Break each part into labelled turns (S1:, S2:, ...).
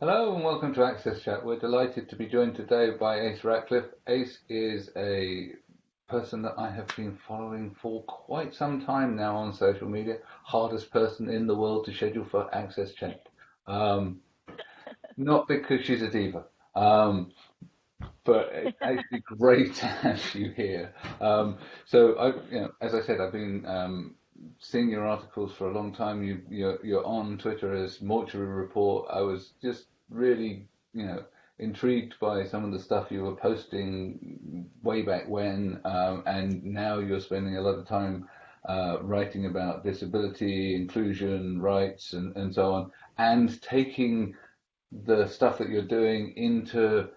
S1: Hello and welcome to Access Chat. We're delighted to be joined today by Ace Ratcliff. Ace is a person that I have been following for quite some time now on social media. Hardest person in the world to schedule for Access Chat. Um, not because she's a diva, um, but it's actually great to have you here. Um, so, I, you know, as I said, I've been seeing your articles for a long time. You, you're, you're on Twitter as Mortuary Report. I was just really, you know, intrigued by some of the stuff you were posting way back when, um, and now you're spending a lot of time uh, writing about disability, inclusion, rights, and, and so on, and taking the stuff that you're doing into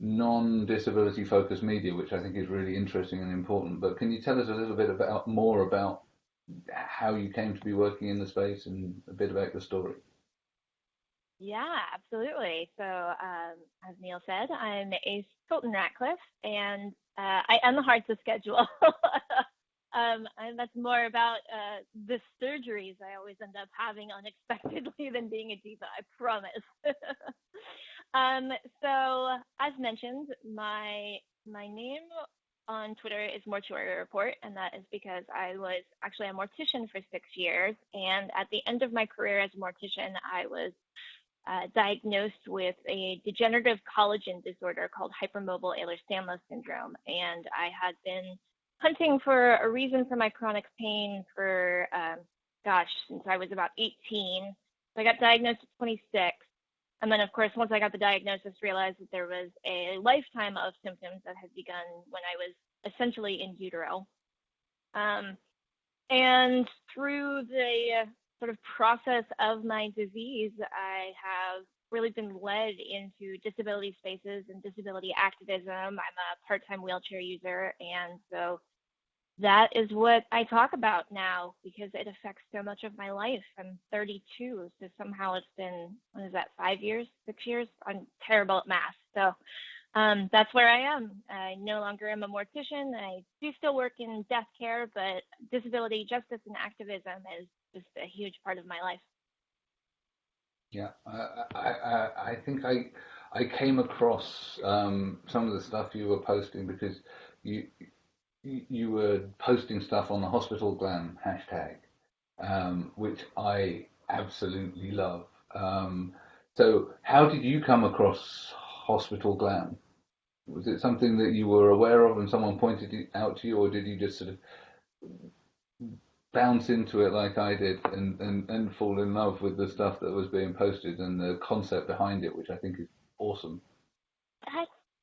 S1: non-disability focused media, which I think is really interesting and important. But can you tell us a little bit about more about how you came to be working in the space and a bit about your story.
S2: Yeah, absolutely. So, um, as Neil said, I'm Ace Colton Ratcliff, and uh, I am the hard to schedule. um, and that's more about uh, the surgeries I always end up having unexpectedly than being a diva, I promise. um, so, as mentioned, my my name on Twitter is Mortuary Report, and that is because I was actually a mortician for six years. And at the end of my career as a mortician, I was uh, diagnosed with a degenerative collagen disorder called hypermobile Ehlers-Danlos syndrome. And I had been hunting for a reason for my chronic pain for, um, gosh, since I was about 18. So I got diagnosed at 26. And then, of course, once I got the diagnosis, realized that there was a lifetime of symptoms that had begun when I was essentially in utero. Um, and through the sort of process of my disease, I have really been led into disability spaces and disability activism. I'm a part time wheelchair user, and so that is what I talk about now because it affects so much of my life. I'm 32, so somehow it's been, what is that, five years, six years? I'm terrible at math. So um, that's where I am. I no longer am a mortician. I do still work in death care, but disability justice and activism is just a huge part of my life.
S1: Yeah, I, I, I think I, I came across um, some of the stuff you were posting because you, you were posting stuff on the hospital glam hashtag, um, which I absolutely love. Um, so, how did you come across hospital glam? Was it something that you were aware of and someone pointed it out to you, or did you just sort of bounce into it like I did and, and, and fall in love with the stuff that was being posted and the concept behind it, which I think is awesome?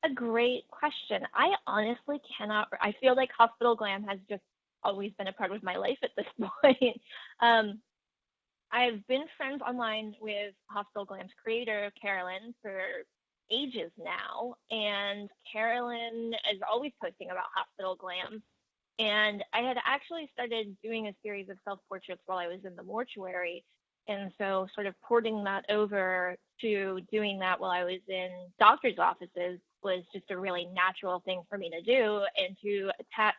S2: A great question. I honestly cannot. I feel like hospital glam has just always been a part of my life at this point. um, I've been friends online with Hospital Glam's creator, Karolyn, for ages now. And Karolyn is always posting about hospital glam. And I had actually started doing a series of self portraits while I was in the mortuary. And so, sort of porting that over to doing that while I was in doctor's offices was just a really natural thing for me to do and to attach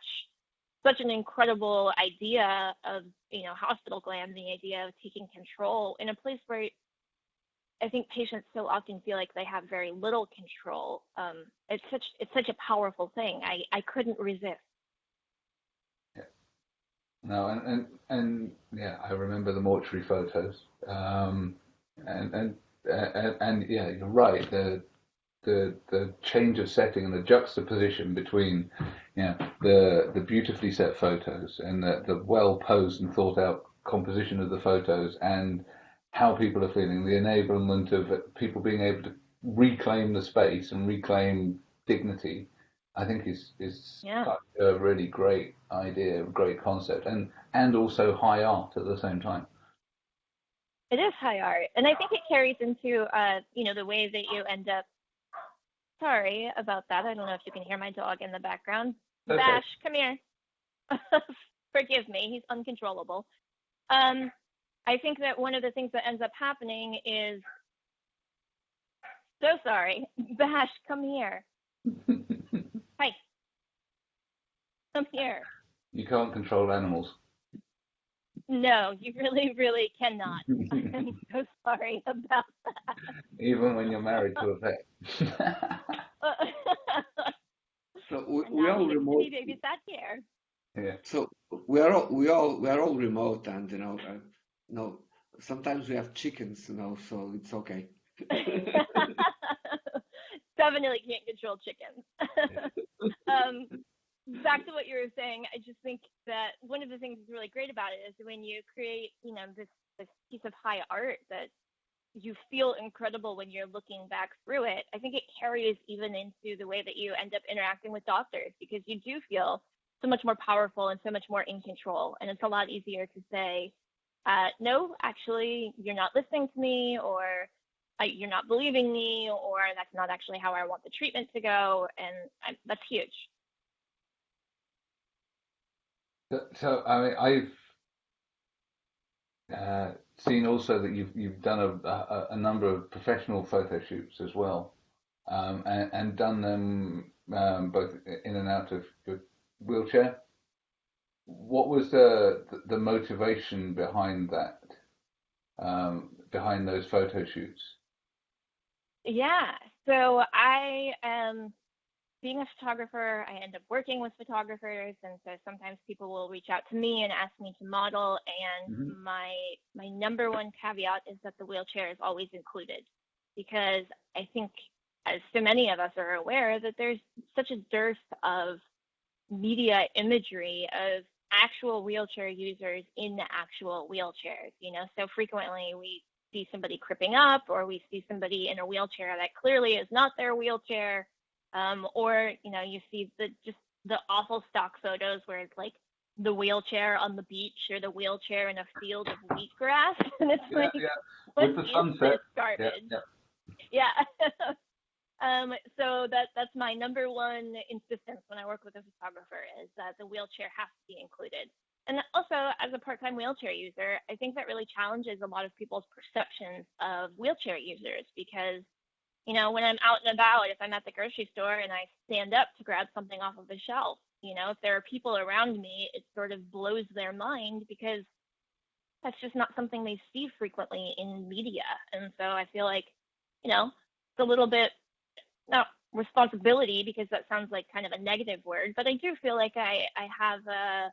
S2: such an incredible idea of you know hospital glam the idea of taking control in a place where I think patients so often feel like they have very little control. Um, it's such it's such a powerful thing. I, I couldn't resist.
S1: Yeah. No, and, and and yeah, I remember the mortuary photos. Um, and and and, and yeah, you're right. The the the change of setting and the juxtaposition between you know the the beautifully set photos and the, the well posed and thought out composition of the photos and how people are feeling, the enablement of people being able to reclaim the space and reclaim dignity, I think is is
S2: yeah.
S1: a really great idea, a great concept, and and also high art at the same time.
S2: It is high art, and I think it carries into uh, you know the way that you end up. Sorry about that. I don't know if you can hear my dog in the background. Okay. Bash, come here. Forgive me, he's uncontrollable. Um, I think that one of the things that ends up happening is so sorry. Bash, come here. Hi. Come here.
S1: You can't control animals.
S2: No, you really, really cannot. I'm so sorry about that.
S1: Even when you're married to a pet.
S3: So we, we all
S2: we get to
S3: remote.
S2: see babysat here.
S1: yeah.
S3: So we are all we all we are all remote, and you know, uh, you know, sometimes we have chickens, you know, so it's okay.
S2: Definitely can't control chickens. um, back to what you were saying, I just think that one of the things that's really great about it is when you create, you know, this this piece of high art that you feel incredible when you're looking back through it. I think it carries even into the way that you end up interacting with doctors because you do feel so much more powerful and so much more in control. And it's a lot easier to say, uh, no, actually, you're not listening to me, or uh, you're not believing me, or that's not actually how I want the treatment to go. And I, that's huge.
S1: So, I mean, I've uh, seen also that you've you've done a, a, a number of professional photo shoots as well, um, and, and done them um, both in and out of your wheelchair. What was the the motivation behind that? Um, behind those photo shoots?
S2: Yeah. So I am being a photographer. I end up working with photographers, and so sometimes people will reach out to me and ask me to model. And
S1: Mhm.
S2: my my number one caveat is that the wheelchair is always included, because I think, as so many of us are aware, that there's such a dearth of media imagery of actual wheelchair users in the actual wheelchairs. You know, so frequently we see somebody cripping up or we see somebody in a wheelchair that clearly is not their wheelchair um, or you know you see the just the awful stock photos where it's like the wheelchair on the beach or the wheelchair in a field of wheatgrass and it's
S1: Yeah,
S2: like
S1: yeah. With the sunset.
S2: garbage
S1: Yeah,
S2: yeah. um, so that that's my number one insistence when I work with a photographer is that the wheelchair has to be included. And also, as a part-time wheelchair user, I think that really challenges a lot of people's perceptions of wheelchair users because, you know, when I'm out and about, if I'm at the grocery store and I stand up to grab something off of the shelf, you know, if there are people around me, it sort of blows their mind because that's just not something they see frequently in media. And so I feel like, you know, it's a little bit not responsibility because that sounds like kind of a negative word, but I do feel like I, I have a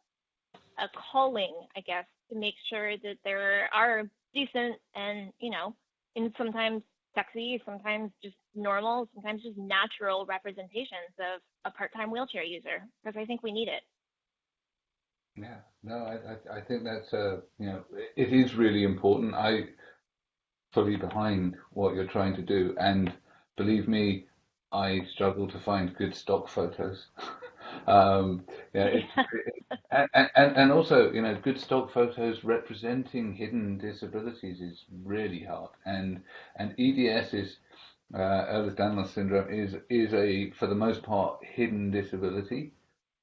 S2: a calling, I guess, to make sure that there are decent and, you know, and sometimes sexy, sometimes just normal, sometimes just natural representations of a part-time wheelchair user because I think we need it.
S1: Yeah, no, I, I, I think that's uh, you know, it is really important. I fully behind what you're trying to do, and believe me, I struggle to find good stock photos. um, and, and and also, you know, good stock photos representing hidden disabilities is really hard, and and EDS is uh, Ehlers-Danlos syndrome is is a for the most part hidden disability.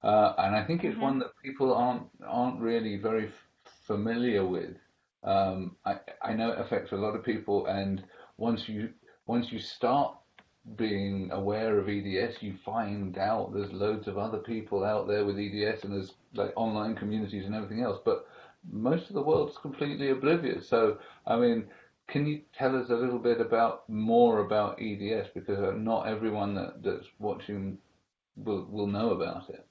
S1: Uh, and I think it's
S2: Mhm.
S1: one that people aren't aren't really very f- familiar with. Um, I I know it affects a lot of people, and once you once you start being aware of EDS, you find out there's loads of other people out there with EDS, and there's like online communities and everything else. But most of the world's completely oblivious. So I mean, can you tell us a little bit about more about EDS because uh, not everyone that, that's watching will will know about it.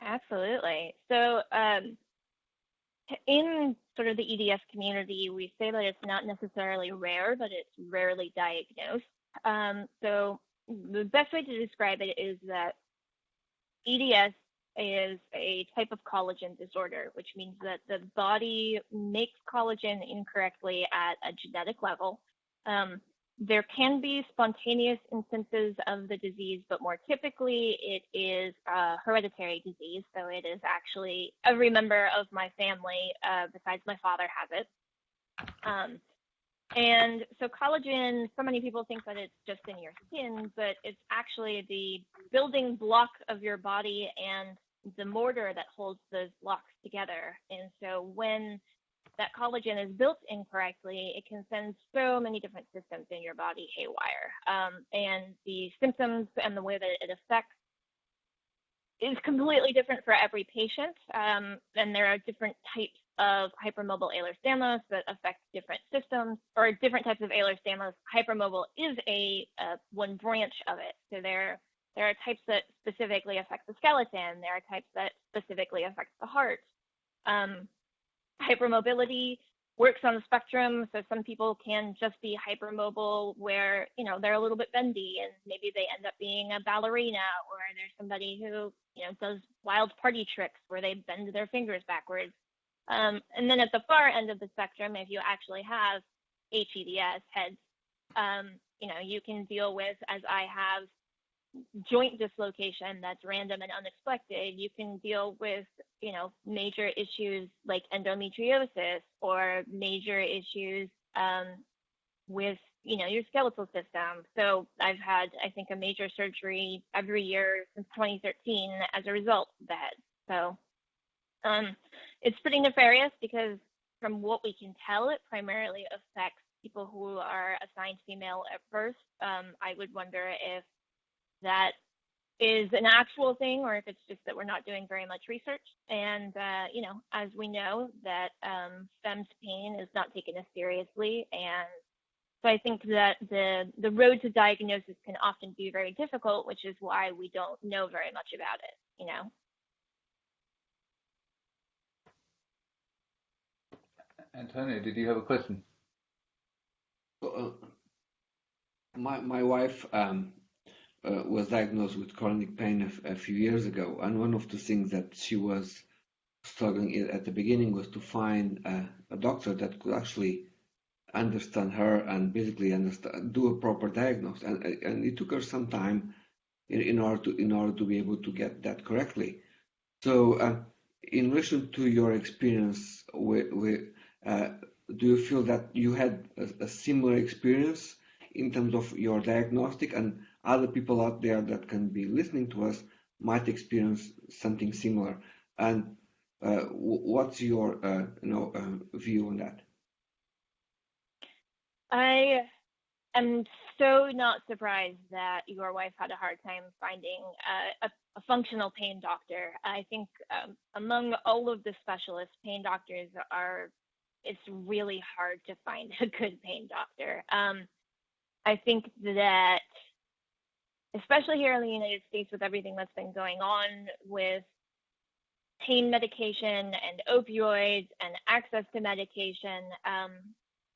S2: Absolutely. So, um, in sort of the EDS community, we say that it's not necessarily rare, but it's rarely diagnosed. Um, so, the best way to describe it is that EDS is a type of collagen disorder, which means that the body makes collagen incorrectly at a genetic level. Um, there can be spontaneous instances of the disease, but more typically it is a hereditary disease. So it is actually every member of my family, uh, besides my father, has it. Um, and so collagen, so many people think that it's just in your skin, but it's actually the building block of your body and the mortar that holds those blocks together. And so when that collagen is built incorrectly, it can send so many different systems in your body haywire. Um, and the symptoms and the way that it affects is completely different for every patient. Um, and there are different types of hypermobile Ehlers-Danlos that affect different systems or different types of Ehlers-Danlos. Hypermobile is a uh, one branch of it. So there, there are types that specifically affect the skeleton. There are types that specifically affect the heart. Um, hypermobility works on the spectrum. So some people can just be hypermobile where, you know, they're a little bit bendy and maybe they end up being a ballerina or there's somebody who, you know, does wild party tricks where they bend their fingers backwards. Um, and then at the far end of the spectrum, if you actually have HEDS heads, um, you know, you can deal with, as I have, joint dislocation that's random and unexpected, you can deal with, you know, major issues like endometriosis or major issues um, with, you know, your skeletal system. So I've had, I think, a major surgery every year since 2013 as a result of head. So um, it's pretty nefarious because from what we can tell, it primarily affects people who are assigned female at birth. Um, I would wonder if that is an actual thing or if it's just that we're not doing very much research. And, uh, you know, as we know that um, femmes pain is not taken as seriously. And so I think that the, the road to diagnosis can often be very difficult, which is why we don't know very much about it, you know?
S1: Antonio, did you have a question?
S3: Uh, my my wife um, uh, was diagnosed with chronic pain a, a, few years ago, and one of the things that she was struggling at the beginning was to find a, a doctor that could actually understand her and basically understand, do a proper diagnosis. And and it took her some time in, in order to in order to be able to get that correctly. So, uh, in relation to your experience with, with do you feel that you had a, a, similar experience in terms of your diagnostic and other people out there that can be listening to us might experience something similar? And uh, what's your uh, you know uh, view on that?
S2: I am so not surprised that your wife had a hard time finding a, a functional pain doctor. I think um, among all of the specialists pain doctors are it's really hard to find a good pain doctor. Um, I think that, especially here in the United States, with everything that's been going on with pain medication and opioids and access to medication, um,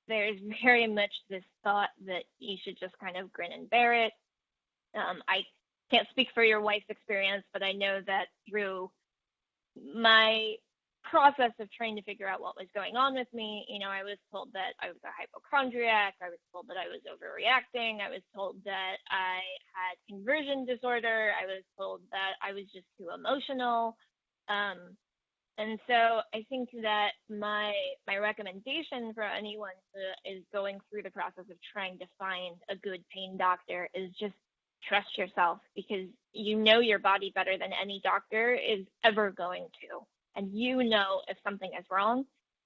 S2: there's very much this thought that you should just kind of grin and bear it. Um, I can't speak for your wife's experience, but I know that through my process of trying to figure out what was going on with me, you know, I was told that I was a hypochondriac. I was told that I was overreacting. I was told that I had conversion disorder. I was told that I was just too emotional. Um, and so I think that my my recommendation for anyone who is going through the process of trying to find a good pain doctor is just trust yourself because you know your body better than any doctor is ever going to and you know if something is wrong.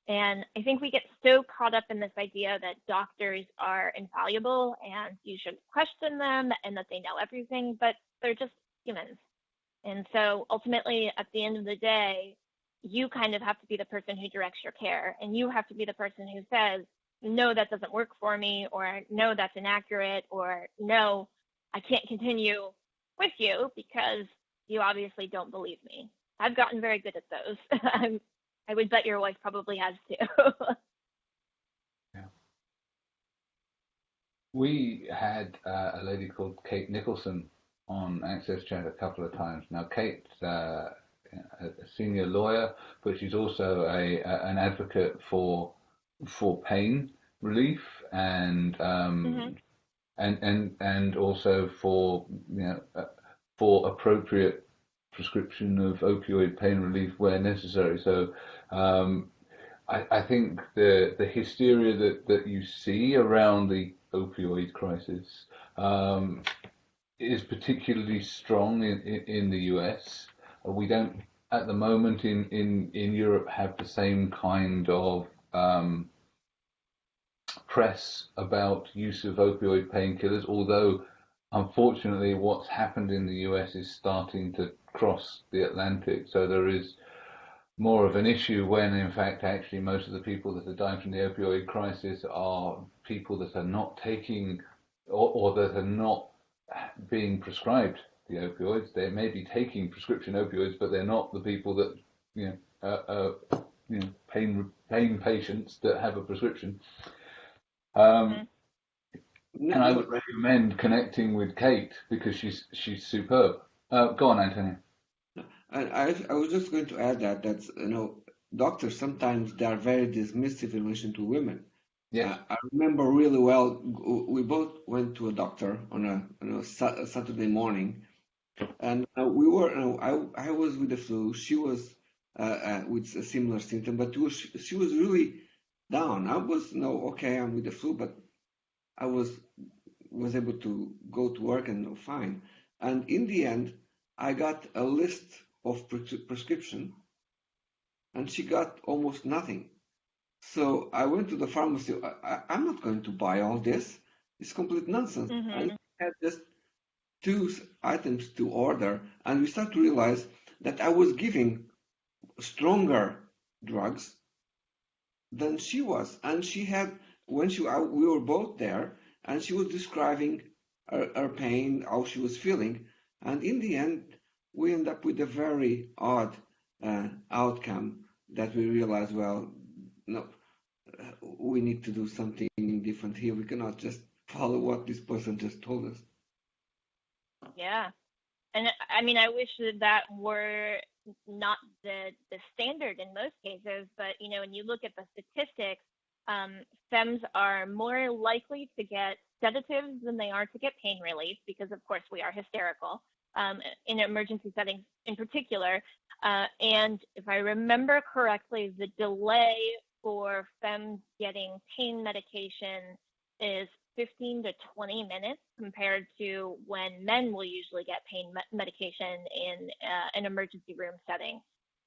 S2: And I think we get so caught up in this idea that doctors are infallible and you should question them and that they know everything, but they're just humans. And so ultimately, at the end of the day, you kind of have to be the person who directs your care and you have to be the person who says, no, that doesn't work for me, or no, that's inaccurate, or no, I can't continue with you because you obviously don't believe me. I've gotten very good at those. I'm, I would bet your wife probably has too.
S1: yeah. We had uh, a lady called Kate Nicholson on Access Chat a couple of times. Now, Kate's uh, a senior lawyer, but she's also a, a, an advocate for for pain relief and um, mm-hmm. and and and also for you know uh, for appropriate prescription of opioid pain relief where necessary. So um, I, I, think the the hysteria that, that you see around the opioid crisis um, is particularly strong in, in, in, the US. We don't at the moment in, in, in Europe have the same kind of um, press about use of opioid painkillers, although unfortunately what's happened in the US is starting to cross the Atlantic. So there is more of an issue when, in fact, actually most of the people that are dying from the opioid crisis are people that are not taking or, or that are not being prescribed the opioids. They may be taking prescription opioids, but they're not the people that you know, uh, uh, you know pain pain patients that have a prescription. Um, mm-hmm. And I would recommend connecting with Kate because she's she's superb. Uh, go on, Antonio.
S3: I, I was just going to add that that's you know doctors sometimes they are very dismissive in relation to women. Yeah, I remember really well. We both went to a doctor on a, on a Saturday morning, and uh, we were. You know, I I was with the flu. She was uh, uh, with a similar symptom, but was, she was really down. I was you no know, okay. I'm with the flu, but I was was able to go to work and you fine. And in the end, I got a list of prescription, and she got almost nothing. So I went to the pharmacy. I, am not going to buy all this. It's complete nonsense. Mm-hmm. I had just two items to order, and we start to realize that I was giving stronger drugs than she was, and she had when she we were both there, and she was describing her, her pain, how she was feeling, and in the end, we end up with a very odd uh, outcome that we realize, well, no, we need to do something different here. We cannot just follow what this person just told us.
S2: Yeah. And I mean, I wish that that were not the, the standard in most cases, but you know, when you look at the statistics, um, femmes are more likely to get sedatives than they are to get pain relief because, of course, we are hysterical um, in emergency settings in particular. Uh, and if I remember correctly, the delay for femmes getting pain medication is 15 to 20 minutes compared to when men will usually get pain me- medication in uh, an emergency room setting.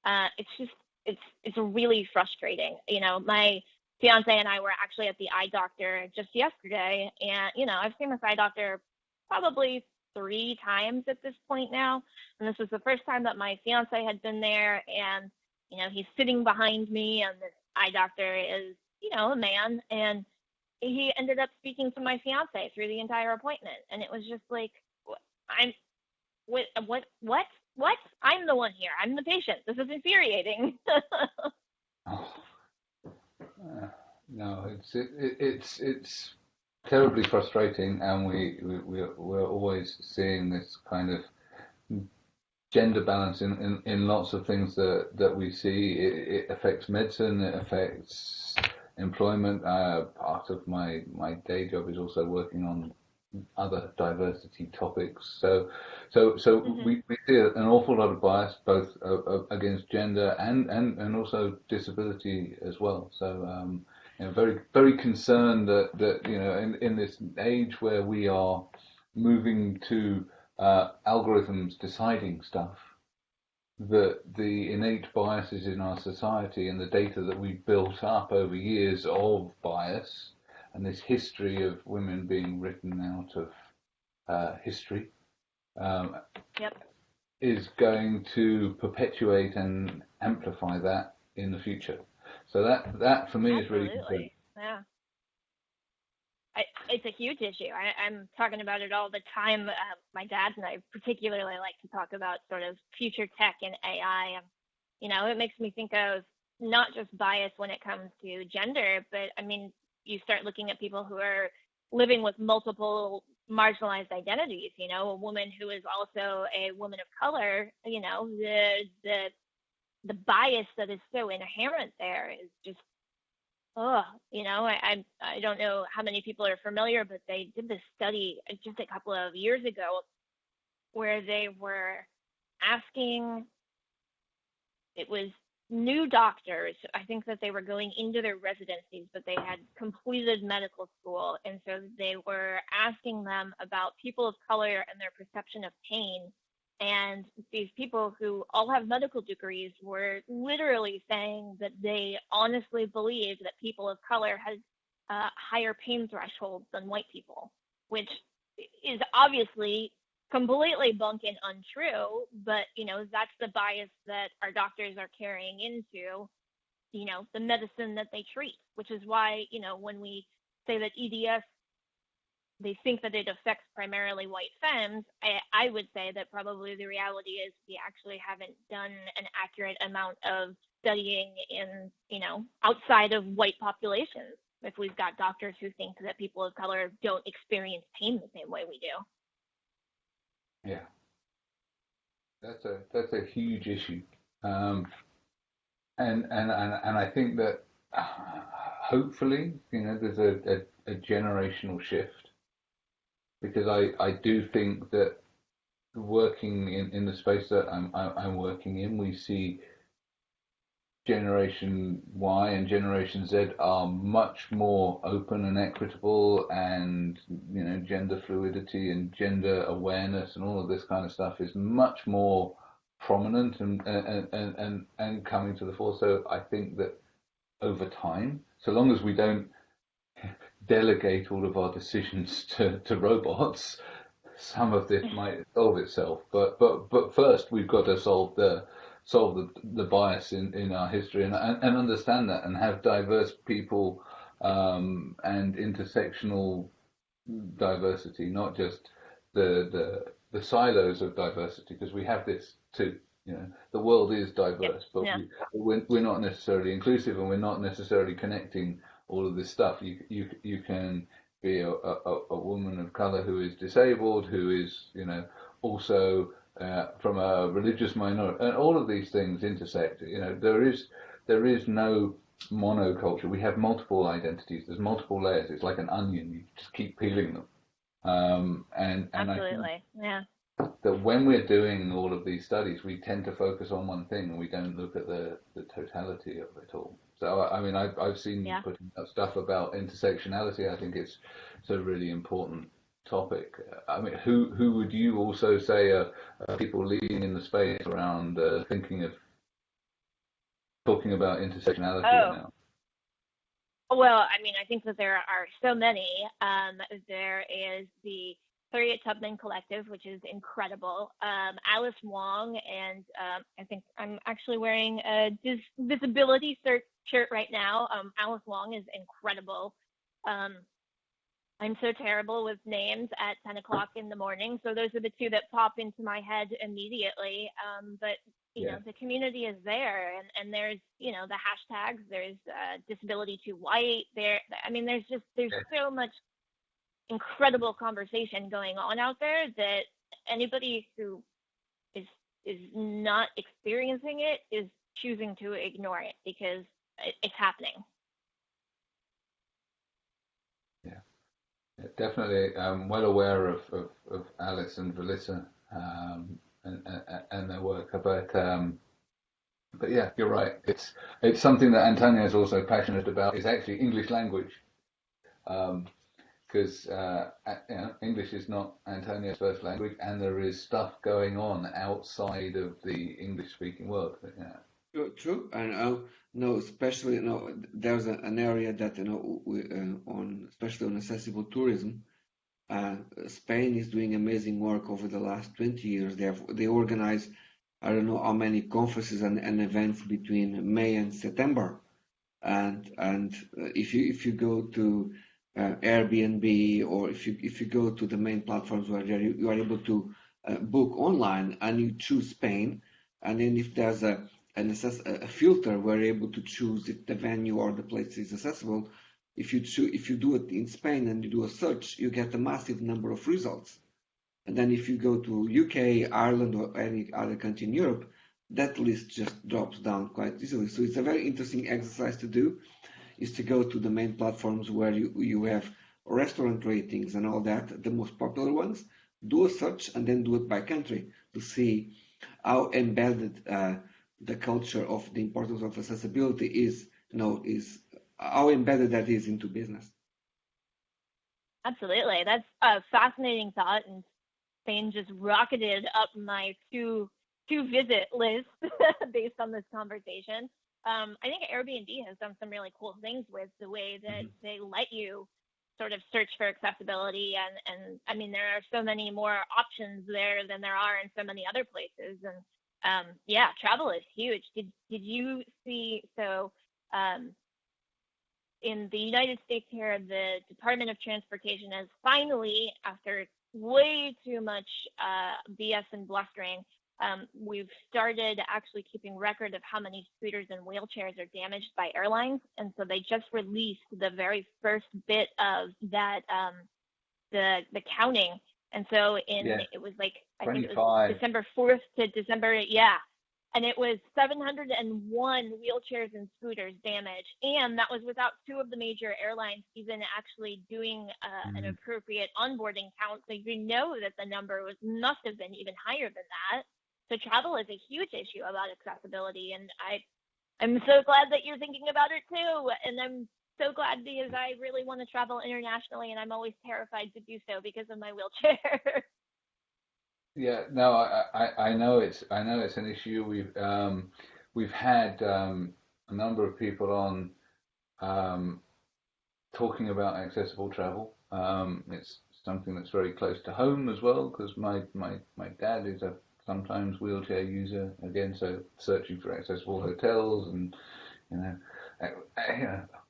S2: Uh, it's just it's it's really frustrating. You know, my fiance and I were actually at the eye doctor just yesterday, and you know, I've seen this eye doctor probably three times at this point now. And this was the first time that my fiance had been there. And, you know, he's sitting behind me, and the eye doctor is, you know, a man. And he ended up speaking to my fiance through the entire appointment. And it was just like, I'm, what, what, what, what? I'm the one here. I'm the patient. This is infuriating.
S1: oh. No, it's it, it, it's it's terribly frustrating, and we, we we're, we're always seeing this kind of gender balance in, in, in lots of things that, that we see. It, it affects medicine, it affects employment. Uh, part of my, my day job is also working on other diversity topics. So, so, so mm-hmm. we, we see an awful lot of bias both uh, uh, against gender and, and, and also disability as well. So, um, you know, very very concerned that that you know in, in this age where we are moving to uh, algorithms deciding stuff that the innate biases in our society and the data that we've built up over years of bias and this history of women being written out of uh, history um,
S2: yep.
S1: is going to perpetuate and amplify that in the future. So that that for me Absolutely. is really concerning.
S2: Yeah. I, it's a huge issue. I, am talking about it all the time. Uh, my dad and I particularly like to talk about sort of future tech and AI. You know, it makes me think of not just bias when it comes to gender, but I mean, you start looking at people who are living with multiple marginalized identities. You know, a woman who is also a woman of color. You know, the the the bias that is so inherent there is just oh you know I, I i don't know how many people are familiar but they did this study just a couple of years ago where they were asking it was new doctors i think that they were going into their residencies but they had completed medical school. And so they were asking them about people of color and their perception of pain. And these people who all have medical degrees were literally saying that they honestly believed that people of color had higher pain thresholds than white people, which is obviously completely bunk and untrue, but you know that's the bias that our doctors are carrying into, you know, the medicine that they treat, which is why you know when we say that EDS, they think that it affects primarily white femmes. I, I would say that probably the reality is we actually haven't done an accurate amount of studying in you know outside of white populations. If we've got doctors who think that people of color don't experience pain the same way we do.
S1: Yeah, that's a that's a huge issue, um, and and and and I think that hopefully you know there's a, a, a generational shift. Because I I do think that working in, in the space that I'm I'm working in, we see Generation Y and Generation Z are much more open and equitable, and you know, gender fluidity and gender awareness and all of this kind of stuff is much more prominent and and and and, and coming to the fore. So I think that over time, so long as we don't delegate all of our decisions to, to robots, some of this might solve itself. But but but first, we've got to solve the solve the, the bias in, in our history and, and, and understand that and have diverse people um, and intersectional diversity, not just the the, the silos of diversity, because we have this too. You know, the world is diverse, but yeah. we, we're, we're not necessarily inclusive, and we're not necessarily connecting all of this stuff. You you you can be a, a, a woman of color who is disabled, who is you know also uh, from a religious minority, and all of these things intersect. You know, there is there is no monoculture. We have multiple identities. There's multiple layers. It's like an onion. You just keep peeling them. Um, and and
S2: absolutely, yeah.
S1: That when we're doing all of these studies, we tend to focus on one thing, and we don't look at the the totality of it all. So I mean, I've I've seen yeah. putting up stuff about intersectionality. I think it's it's really important topic. I mean, who who would you also say are, are people leading in the space around uh, thinking of talking about intersectionality oh. now?
S2: Well, I mean, I think that there are so many. Um, there is the Harriet Tubman Collective, which is incredible. Um, Alice Wong, and um, I think I'm actually wearing a dis- disability shirt right now. Um, Alice Wong is incredible. I'm so terrible with names at 10 o'clock in the morning. So those are the two that pop into my head immediately. Um, but you yeah. know, the community is there, and and there's you know the hashtags. There's uh, disability too white. There, I mean, there's just there's so much incredible conversation going on out there that anybody who is is not experiencing it is choosing to ignore it because it, it's happening.
S1: Definitely. I'm well aware of, of, of Alice and Vilissa um, and, and, and, their work, but um, but yeah, you're right. It's it's something that Antonio is also passionate about. Is actually English language, because um, uh, you know, English is not Antonio's first language, and there is stuff going on outside of the English-speaking world.
S3: Yeah. True, and uh, no, especially you know, there's a, an area that you know we, uh, on especially on accessible tourism. Uh, Spain is doing amazing work over the last 20 years. They have, they organize I don't know how many conferences and, and events between May and September, and and uh, if you if you go to uh, Airbnb or if you if you go to the main platforms where you, you are able to uh, book online and you choose Spain, and then if there's a an assess a filter, we're able to choose if the venue or the place is accessible. If you choose, if you do it in Spain and you do a search, you get a massive number of results. And then if you go to UK, Ireland, or any other country in Europe, that list just drops down quite easily. So it's a very interesting exercise to do, is to go to the main platforms where you, you have restaurant ratings and all that, the most popular ones, do a search and then do it by country to see how embedded uh, the culture of the importance of accessibility is, you know, is how embedded that is into business.
S2: Absolutely, that's a fascinating thought, and Spain just rocketed up my to to visit list based on this conversation. Um, I think Airbnb has done some really cool things with the way that mm-hmm. they let you sort of search for accessibility and and I mean there are so many more options there than there are in so many other places and um, yeah travel is huge did did you see so um, in the United States here the Department of Transportation has finally after way too much uh, BS and blustering um, we've started actually keeping record of how many scooters and wheelchairs are damaged by airlines, and so they just released the very first bit of that um, the the counting. And so in yeah. it was like I 25. think it was December fourth to December yeah, and it was 701 wheelchairs and scooters damaged, and that was without two of the major airlines even actually doing uh, mm-hmm. an appropriate onboarding count. So you know that the number was must have been even higher than that. So travel is a huge issue about accessibility, and I, I'm so glad that you're thinking about it too. And I'm so glad because I really want to travel internationally, and I'm always terrified to do so because of my wheelchair.
S1: yeah, no, I, I, I know it's I know it's an issue. We've um, we've had um, a number of people on um, talking about accessible travel. Um, it's something that's very close to home as well because my, my, my dad is a sometimes wheelchair user again, so searching for accessible hotels and you know,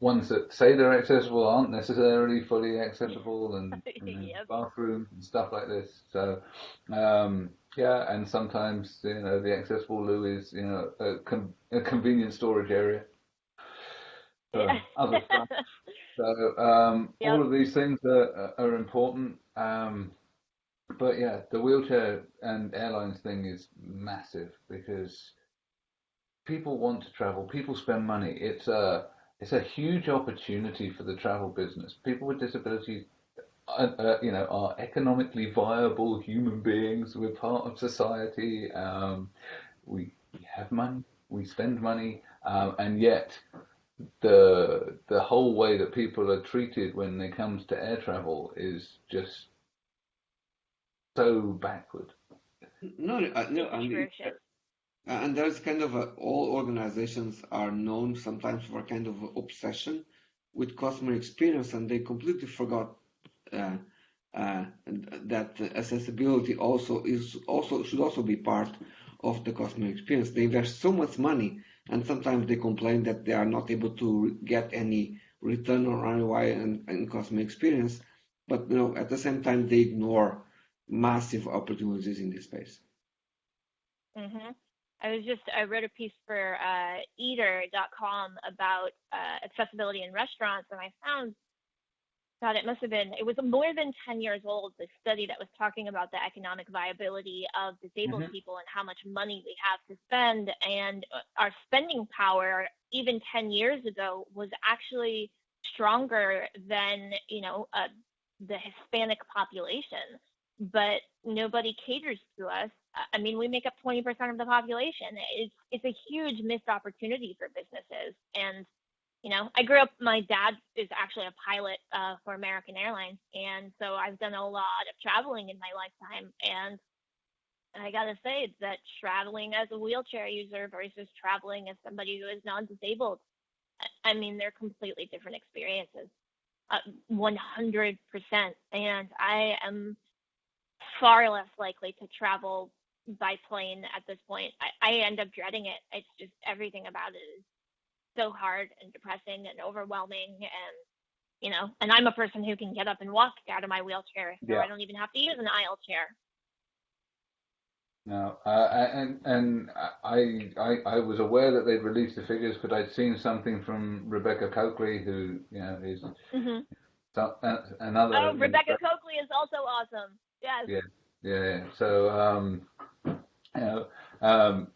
S1: ones that say they're accessible aren't necessarily fully accessible and, and yep. bathroom and stuff like this. So um, yeah, and sometimes you know the accessible loo is you know a, com- a convenient storage area. yeah. other stuff. So um, yep. all of these things are, are important. Um, but yeah, the wheelchair and airlines thing is massive because people want to travel. People spend money. It's a it's a huge opportunity for the travel business. People with disabilities, uh, uh, you know, are economically viable human beings. We're part of society. Um, we, we have money. We spend money, um, and yet the the whole way that people are treated when it comes to air travel is just so backward.
S3: No, uh, no, I mean, and there's kind of a, all organizations are known sometimes for kind of obsession with customer experience, and they completely forgot uh, uh, that accessibility also is also should also be part of the customer experience. They invest so much money, and sometimes they complain that they are not able to get any return on ROI and, and customer experience. But you know, at the same time, they ignore massive opportunities in this space.
S2: Mm-hmm. I was just I wrote a piece for uh, Eater.com about uh, accessibility in restaurants, and I found God, it must have been it was more than ten years old. The study that was talking about the economic viability of disabled mm-hmm. people and how much money we have to spend, and uh, our spending power even ten years ago was actually stronger than you know uh, the Hispanic population but nobody caters to us. I mean, we make up 20% of the population. It's it's a huge missed opportunity for businesses. And you know, I grew up. My dad is actually a pilot uh, for American Airlines, and so I've done a lot of traveling in my lifetime. And I gotta say that traveling as a wheelchair user versus traveling as somebody who is non-disabled, I mean, they're completely different experiences. Uh, 100%. And I am far less likely to travel by plane at this point. I, I end up dreading it. It's just everything about it is so hard and depressing and overwhelming and you know and i'm a person who can get up and walk out of my wheelchair so yeah. i don't even have to use an aisle chair
S1: no, uh, and and I, I I was aware that they'd released the figures, but I'd seen something from Rebecca Cokley, who you know is mm-hmm. So, uh, another.
S2: Oh, Rebecca Cokley is also awesome.
S1: Yes. Yeah, yeah. So, um, you know, um,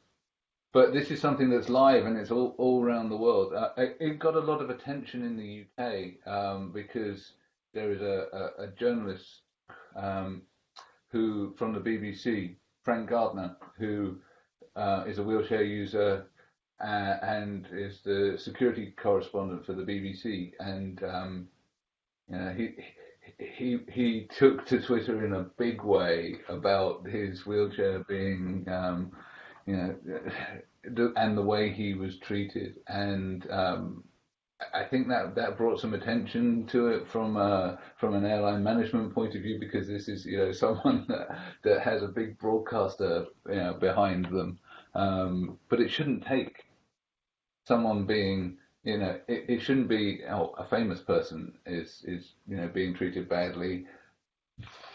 S1: but this is something that's live and it's all, all around the world. Uh, it, it, got a lot of attention in the UK um, because there is a, a, a journalist um, who from the BBC, Frank Gardner, who uh, is a wheelchair user uh, and is the security correspondent for the BBC, and um, you know, he he he took to Twitter in a big way about his wheelchair being, um, you know, and the way he was treated, and um, I think that that brought some attention to it from uh, from an airline management point of view because this is you know someone that, that has a big broadcaster you know behind them, um, but it shouldn't take someone being you know it, it shouldn't be oh, a famous person is is you know being treated badly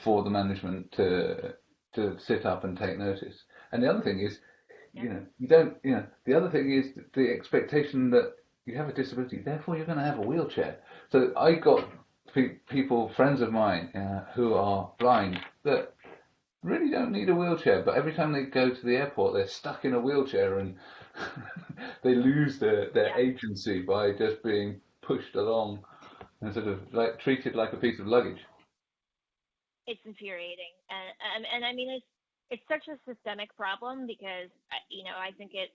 S1: for the management to to sit up and take notice. And the other thing is, yeah. you know, you don't you know the other thing is the expectation that you have a disability, therefore you're going to have a wheelchair. So I got pe- people, friends of mine, uh, who are blind that really don't need a wheelchair, but every time they go to the airport, they're stuck in a wheelchair and they lose their, their yeah. agency by just being pushed along and sort of like treated like a piece of luggage.
S2: It's infuriating, and and, and I mean it's it's such a systemic problem because uh, you know I think it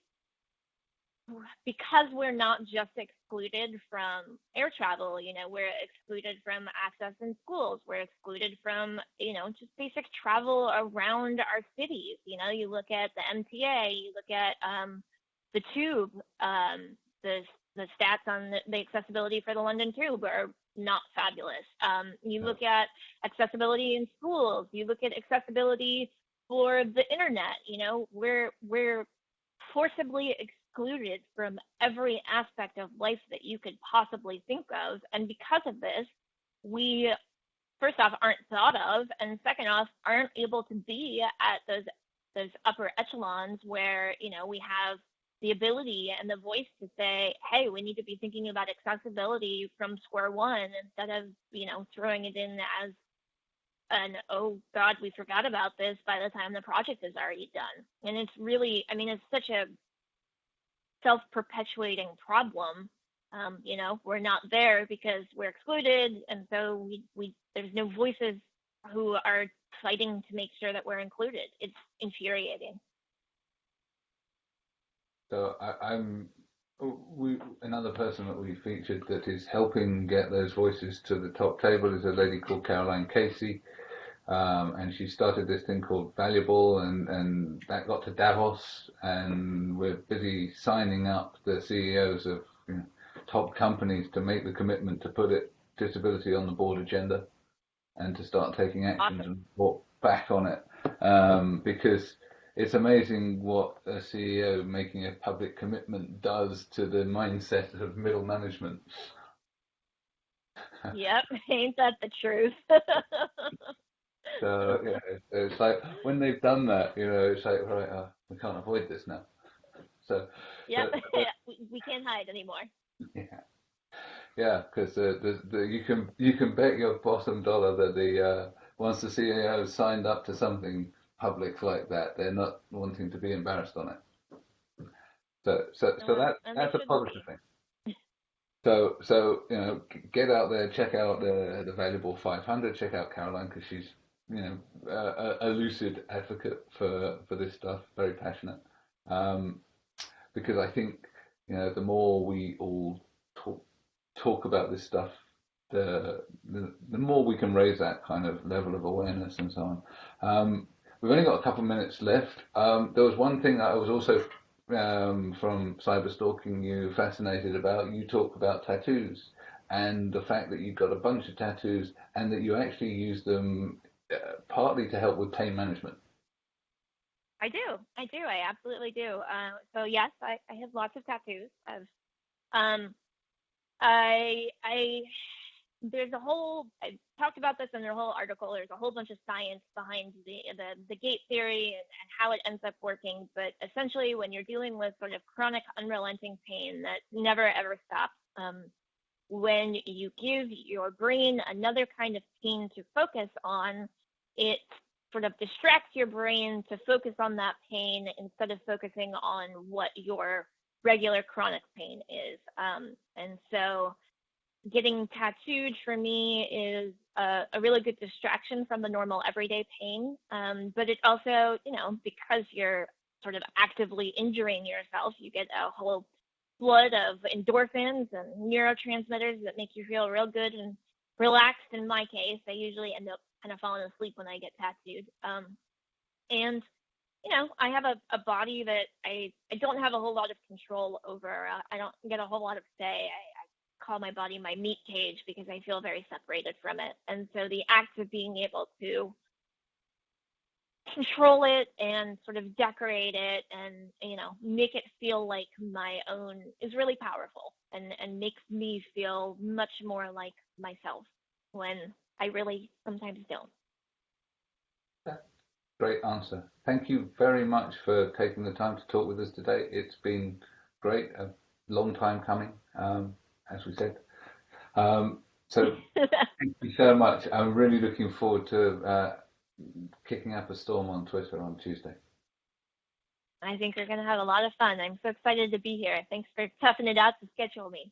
S2: because we're not just excluded from air travel, you know, we're excluded from access in schools, we're excluded from, you know, just basic travel around our cities. You know, you look at the MTA, you look at um, the tube, um, the the stats on the, the, accessibility for the London Tube are not fabulous. Um, you look at accessibility in schools, you look at accessibility for the internet. You know, we're we're forcibly excluded from every aspect of life that you could possibly think of. And because of this, we first off aren't thought of, and second off aren't able to be at those those upper echelons where you know we have the ability and the voice to say, hey, we need to be thinking about accessibility from square one instead of you know throwing it in as an oh god we forgot about this by the time the project is already done and it's really i mean it's such a self-perpetuating problem. Um, you know, we're not there because we're excluded, and so we, we there's no voices who are fighting to make sure that we're included. It's infuriating.
S1: So I, am we another person that we featured that is helping get those voices to the top table is a lady called Caroline Casey. Um, and she started this thing called Valuable, and, and that got to Davos, and we're busy signing up the CEOs of you know, top companies to make the commitment to put it disability on the board agenda, and to start taking actions awesome. and report back on it, um, because it's amazing what a CEO making a public commitment does to the mindset of middle management.
S2: yep, ain't that the truth?
S1: So yeah, it's like when they've done that, you know, it's like right, uh, we can't avoid this now. So
S2: yep, yeah, we can't hide anymore.
S1: Yeah, yeah, because uh, the, the, you can you can bet your bottom dollar that the uh, once the CEO signed up to something public like that, they're not wanting to be embarrassed on it. So so so that that's a positive thing. So so you know, get out there, check out the the valuable 500, check out Caroline because she's you know, a, a, lucid advocate for for this stuff, very passionate. Um, because I think you know the more we all talk talk about this stuff, the, the the more we can raise that kind of level of awareness and so on. Um, we've only got a couple of minutes left. Um, there was one thing that I was also um, from cyber stalking you fascinated about. You talk about tattoos and the fact that you've got a bunch of tattoos and that you actually use them uh, partly to help with pain management.
S2: I do. I do. I absolutely do. Uh, so yes, I, I have lots of tattoos. Um, I, I, there's a whole. I talked about this in their whole article. There's a whole bunch of science behind the the, the gate theory and, and how it ends up working. But essentially, when you're dealing with sort of chronic, unrelenting pain that never ever stops, um, when you give your brain another kind of pain to focus on, it sort of distracts your brain to focus on that pain instead of focusing on what your regular chronic pain is. Um, and so getting tattooed for me is a, a, really good distraction from the normal everyday pain. Um, but it also, you know, because you're sort of actively injuring yourself, you get a whole flood of endorphins and neurotransmitters that make you feel real good and relaxed. In my case, I usually end up kind of falling asleep when I get tattooed. Um, and you know, I have a, a body that I, I don't have a whole lot of control over. Uh, I don't get a whole lot of say. I, call my body my meat cage because I feel very separated from it. And so the act of being able to control it and sort of decorate it and you know make it feel like my own is really powerful and and makes me feel much more like myself when I really sometimes don't.
S1: Great answer. Thank you very much for taking the time to talk with us today. It's been great, a long time coming, um, as we said. Um, so thank you so much. I'm really looking forward to uh, kicking up a storm on Twitter on Tuesday.
S2: I think we're going to have a lot of fun. I'm so excited to be here. Thanks for toughing it out to schedule me.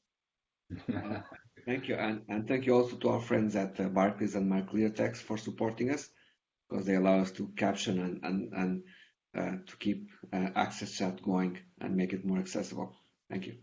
S3: thank you. And, and thank you also to our friends at uh, Barclays and MyClearText for supporting us because they allow us to caption and, and, and uh, to keep uh, Access Chat going and make it more accessible. Thank you.